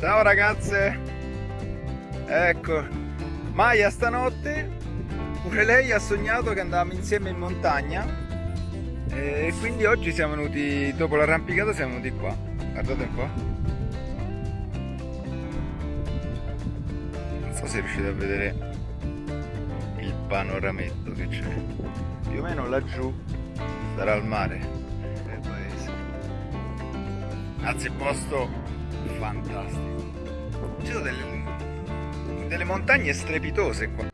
Ciao ragazze! Ecco, Maya stanotte pure lei ha sognato che andavamo insieme in montagna e quindi oggi siamo venuti, dopo l'arrampicata siamo venuti qua. Guardate un po'. Non so se riuscite a vedere il panorametto che c'è. Più o meno laggiù sarà il mare del paese. Anzi, posto fantastico. Ci sono delle, delle montagne strepitose qua.